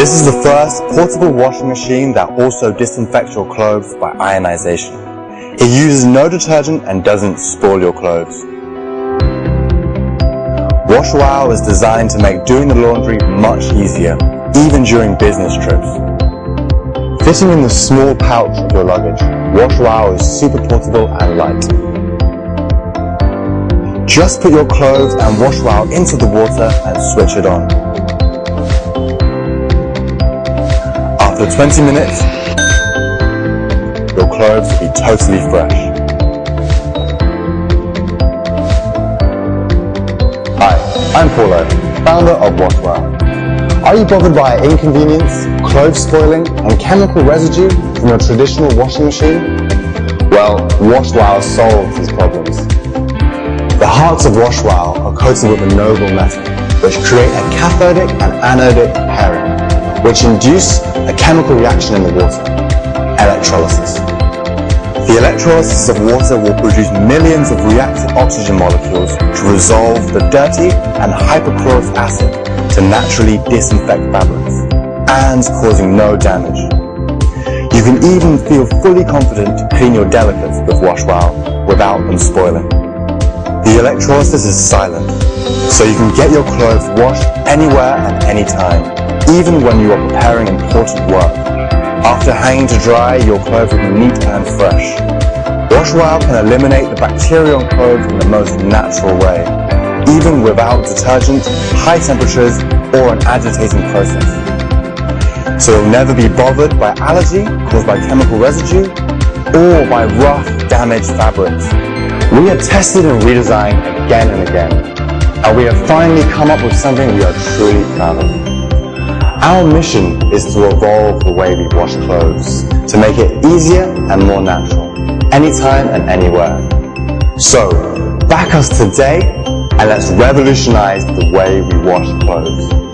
This is the first portable washing machine that also disinfects your clothes by ionization. It uses no detergent and doesn't spoil your clothes. WashWow is designed to make doing the laundry much easier, even during business trips. Fitting in the small pouch of your luggage, WashWow is super portable and light. Just put your clothes and WashWow into the water and switch it on. After 20 minutes, your clothes will be totally fresh. Hi, I'm Paulo, founder of Washwell. Are you bothered by inconvenience, clothes spoiling, and chemical residue from your traditional washing machine? Well, WashWow solves these problems. The hearts of WashWow are coated with a noble metal, which create a cathodic and anodic pairing, which induce a chemical reaction in the water, electrolysis. The electrolysis of water will produce millions of reactive oxygen molecules to resolve the dirty and hypochlorous acid to naturally disinfect fabrics and causing no damage. You can even feel fully confident to clean your delicates with WashWow without them spoiling. The electrolysis is silent, so you can get your clothes washed anywhere and anytime, even when you are preparing important work. After hanging to dry, your clothes will be neat and fresh. WashWow can eliminate the bacteria on clothes in the most natural way, even without detergent, high temperatures, or an agitating process. So you'll never be bothered by allergy caused by chemical residue, or by rough, damaged fabrics. We have tested and redesigned again and again, and we have finally come up with something we are truly proud of. Our mission is to evolve the way we wash clothes, to make it easier and more natural, anytime and anywhere. So, back us today and let's revolutionize the way we wash clothes.